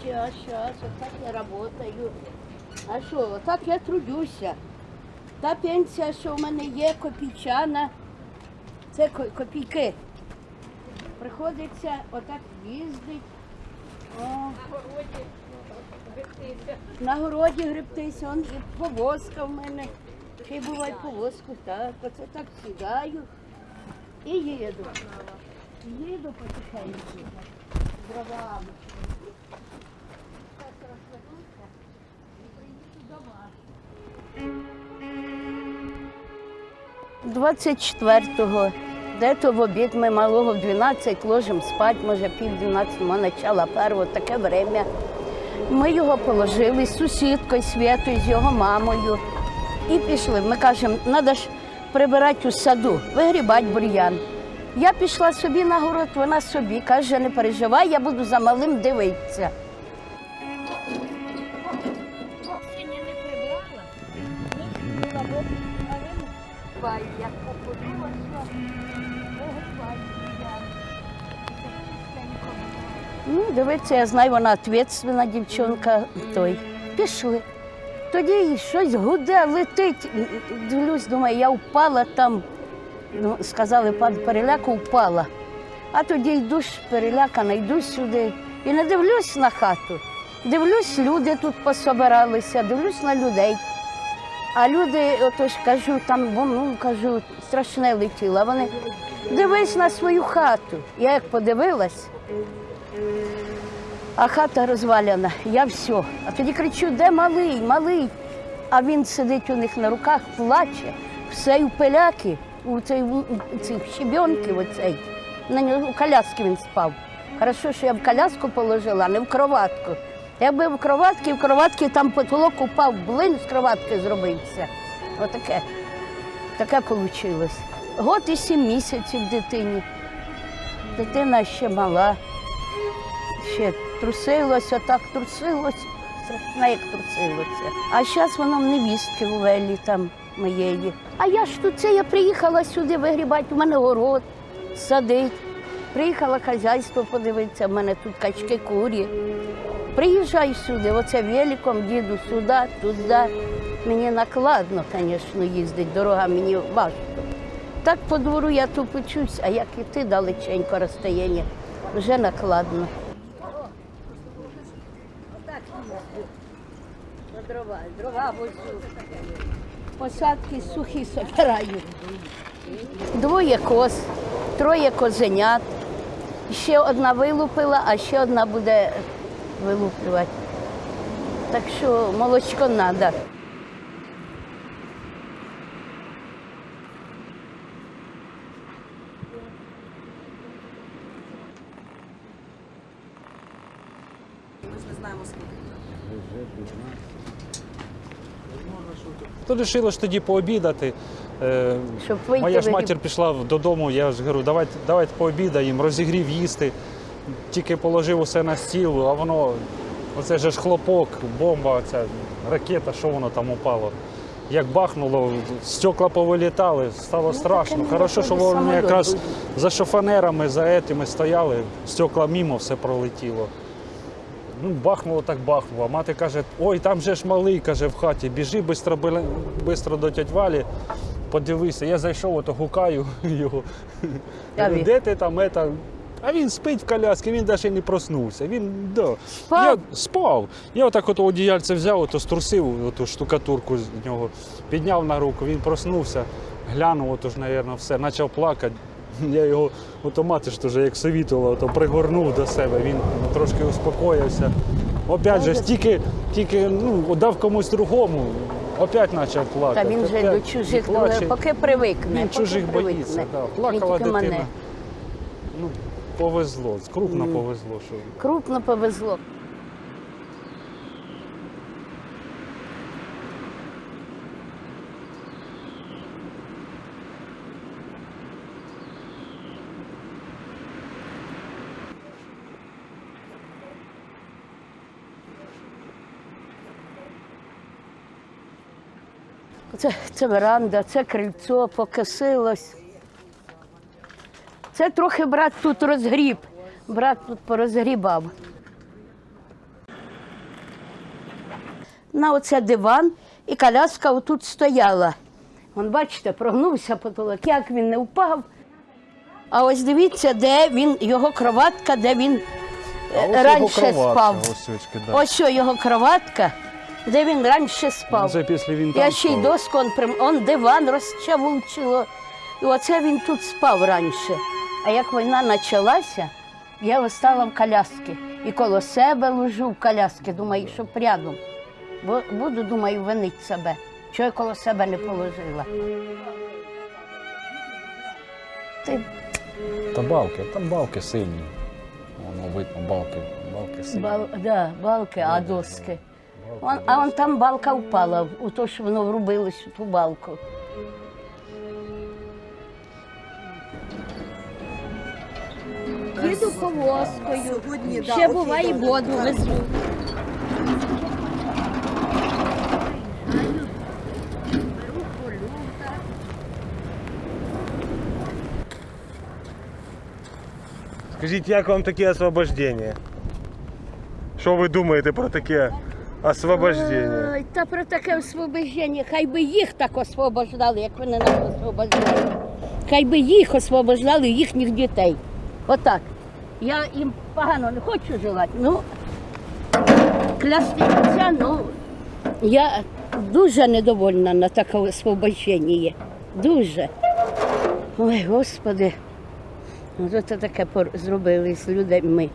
Сейчас, сейчас, вот так я работаю. А що, так я трудюся. Та пенсія, що в мене є, копійчана, це ко- копійки. Приходиться отак їздить. О. На городі гребтися, он і повозка в мене. Ще й буває повозку, так. Оце так сідаю і їду. Їду потихеньку. Дровами. 24-го, де-то в обід ми малого в 12 ложимо спать, може пів 12, начало першого, таке время. Ми його положили з сусідкою Святою, з його мамою. І пішли. Ми кажемо, треба ж прибирати у саду, вигрібати бур'ян. Я пішла собі на город, вона собі каже, не переживай, я буду за малим дивитися. Ну, дивиться, я знаю, вона відповідальна дівчинка. Той. Пішли. Тоді щось гуде, летить. Дивлюсь, думаю, я впала там. Ну, сказали, пан переляку впала. А тоді йду перелякана, йду сюди і не дивлюсь на хату. Дивлюсь, люди тут пособиралися, дивлюсь на людей. А люди, отож кажу, там ну, кажу, страшне летіло. А Вони дивись на свою хату. Я як подивилась, а хата розваляна, я все. А тоді кричу, де малий, малий. А він сидить у них на руках, плаче, все й у пиляки, у цих щебенки, оцей. На нього у коляски він спав. Хорошо, що я в коляску положила, а не в кроватку. Якби в кроватці, в кроватці там потолок упав, блин з кроватки зробився. Отаке. Таке вийшло. Год і сім місяців дитині. Дитина ще мала ще трусилося, так трусилося, страшно як трусилося. А зараз воно в невістки в Велі там моєї. А я ж тут це я приїхала сюди вигрібати, у мене город садить. Приїхала хазяйство подивитися, в мене тут качки курі. Приїжджаю сюди, оце великом їду сюди, туди. Мені накладно, звісно, їздити, дорога мені важко. Так по двору я тут почусь, а як іти далеченько розстояння, вже накладно. Дрова, дрова возю. Посадки сухі собираю. Двоє коз, троє козенят. Ще одна вилупила, а ще одна буде вилуплювати. Так що молочко треба. То вирішили ж тоді пообідати. Е, Щоб вийти Моя ж матір пішла додому, я ж говорю, давайте, давайте пообідаємо, розігрів їсти. Тільки положив усе на стіл, а воно, оце же ж хлопок, бомба, ця ракета, що воно там упало. Як бахнуло, стекла повилітали, стало страшно. таке не Хорошо, що виходить, вони самоліт якраз буде. за шофанерами, за етими стояли, стекла мимо, все пролетіло. Ну, бахнуло так бахнуло. Мати каже, ой, там же ж малий, каже, в хаті, біжи швидко, швидко до тять Валі, подивися. Я зайшов, ото гукаю його. Говорю. Де ти там? Это? А він спить в коляскі, він навіть не проснувся. Він да. Спав? Я спав. Я отак от одіяльце взяв, ото струсив оту штукатурку з нього, підняв на руку, він проснувся, глянув, ото ж, мабуть, все, почав плакати. Я його ото мати ж теж як совітувала, то пригорнув до себе, він трошки успокоївся. Опять же, тільки, тільки ну, дав комусь другому, опять почав Та плакати. він же Опять до чужих, і плаче. поки привикне. Він поки чужих привикне. боїться. Да. Він Плакала тільки дитина. мене. Ну, повезло, крупно повезло, що Крупно повезло. Це, це веранда, це крильцо покосилось. Це трохи брат тут розгріб. Брат тут порозгрібав. на оце диван, і коляска отут стояла. Вон, бачите, прогнувся потолок, як він не впав. А ось дивіться, де він, його кроватка, де він е, раніше спав. Ось, очки, да. Ось що його кроватка, де він раніше спав. Це після він Я ще й спав. доску, он, прям, он диван розчавучило. І оце він тут спав раніше. А як війна почалася, я остала в коляски. І коло себе лежу в коляски, думаю, щоб рядом. Бо буду, думаю, винить себе. Чого я коло себе не положила. Ти Та балки, там балки сильні. Воно видно, балки, балки сильні. бал, да, балки, а доски. Он, а он там балка впала, у то, що воно врубилось у ту балку. Їду повозкою. Ще буває воду везу. Скажіть, як вам таке освобождення? Що ви думаєте про таке освобождення? Ой, та про таке освобождення, хай би їх так освобождали, як вони нас освобождали. Хай би їх освобождали, їхніх дітей. Отак. Я їм погано не хочу желати. Ну, клясти ну, я дуже недовольна на таке освобождення. Дуже. Ой, Господи, ну, це таке зробили з людьми.